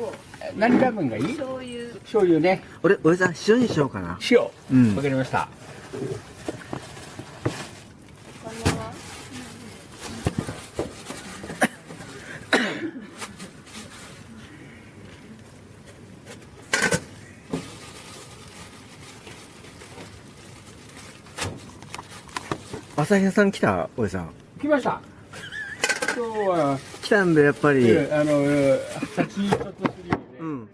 構何ラーメンがいい？醤油。醤油ね。俺おじさん塩にしようかな。塩。うん。わかりました。朝日屋さん来た？おじさ。ん来ました。今日は来たんでやっぱり。えあのえ先ちょっとするよね、うん。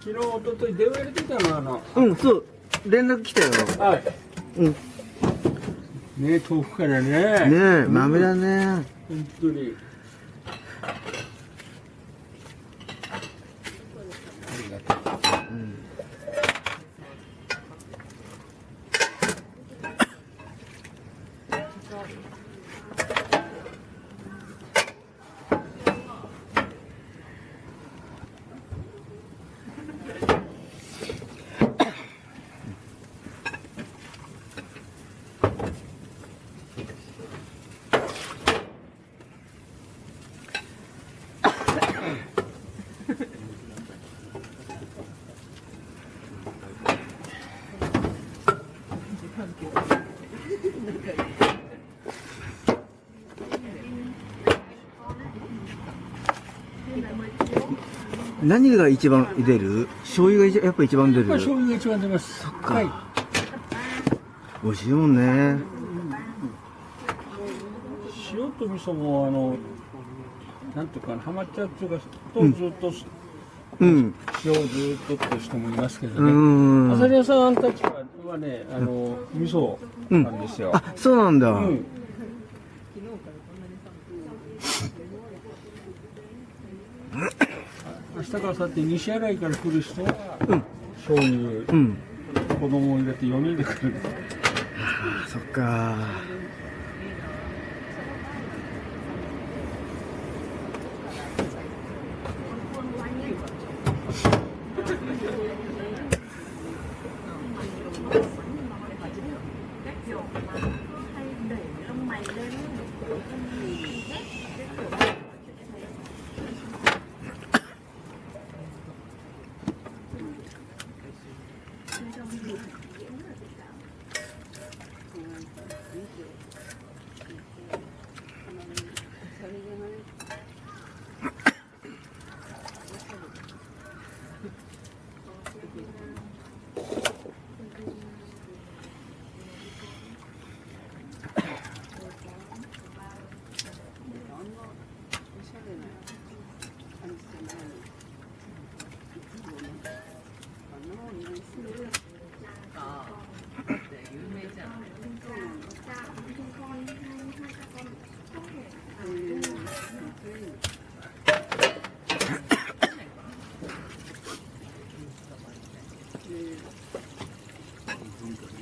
昨日一昨日電話入れてたのあの。うんそう。連絡来たよ。はい。うん。ね遠くからね。ねえ豆だね。本当に。ありがとう。うん何が一番出る？醤油が一やっぱ一番出る？まあ醤油が一番出ます。そっか。はい。美味しいもんね。塩と味噌もあのなんていうかなハマっちゃうっていうかとずっと、うん。塩をずっとって人もいますけどうねん。あさり屋さんたちはねあの味噌なんですよ、あそうなんだ、うん明日からさって西新井から来る人は、醤油、うん。子供を入れて4人で来る。あそっか 哎。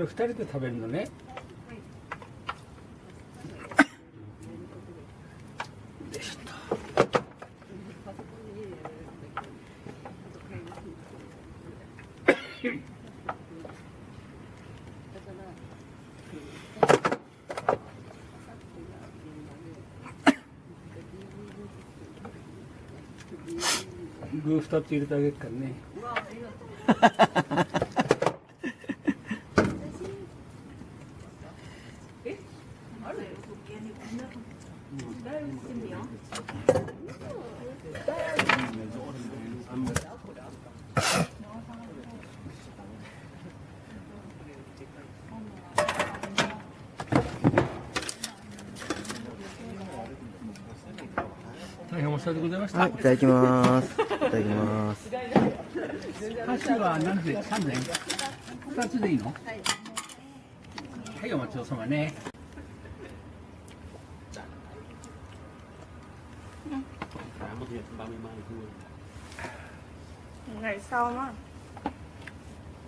れ2人で食べるのね。具2つ入れてあげるからね。大変お世話でございました、はい、いただきます。いただきます。箸は何で三膳二つでいいのはいお待ちどうさまね Cả một việc 30 mai thôi ngày sau á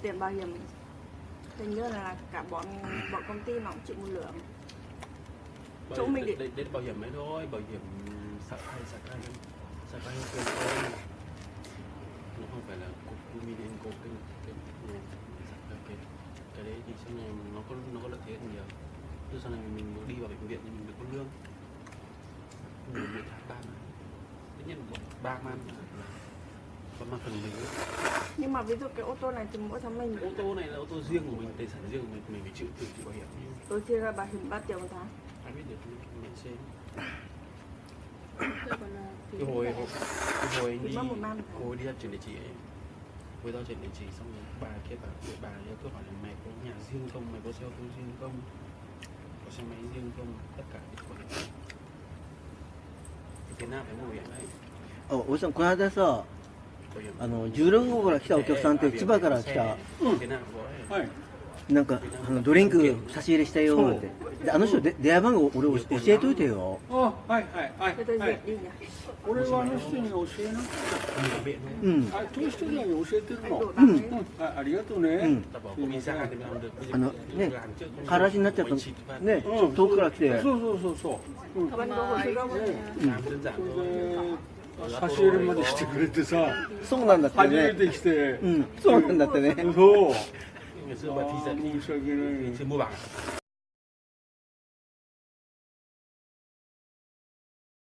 tiền bảo hiểm hình như là cả bọn bọn công ty nó cũng chịu một lượng Bảo Chỗ hiểm- mình đến, định- đến, đến bảo hiểm ấy thôi bảo hiểm sạc hay sạc hay tiền thôi nó không phải là cục Luminex cục cái cái hay cái cái đấy thì sau này nó có nó có lợi thế hơn nhiều. Từ sau này mình đi vào bệnh viện thì mình được có lương. Mình một tháng ba man tất nhiên ba man còn mà phần mình nhưng mà ví dụ cái ô tô này thì mỗi tháng mình ô tô này là ô tô riêng của mình tài sản riêng của mình mình phải chịu tự chịu bảo hiểm. Tôi chia ra bảo hiểm 3 triệu một tháng. Ai biết được mình xem cái hồi hồi- cái hồi anh Thì đi mất một năm. hồi đi ra chuyển địa chỉ ấy hồi ra chuyển địa chỉ xong rồi bà kia bà bà, bà ấy cứ hỏi là mày có nhà riêng không mày có xe ô tô riêng không có xe máy riêng không tất cả cái bảo hiểm thì thế nào phải mua bảo hiểm đấy あ、おじさん、この間さ、 bảo hiểm あの、16号から来たお客さんって千葉から来た、 ừ. thế nào có ấy はい なんか、あの、ドリンク差し入れしたよ、なんて。で、あの人、で電話番号俺教教えといてよ。あはいはいはい俺はあの人に教えな viện thôi うん。あそういう人に教えてるの？bằng ấy うん。あありがとうね、うん。あの、ね trước không 話になっちゃった.ね、うん。遠くから来て、そうそうそうそう、うん、れで差し入れまでしてくれてさ。そうなんだって初めね。て来て、うん、そうなんだってね。そう Sửa một thí.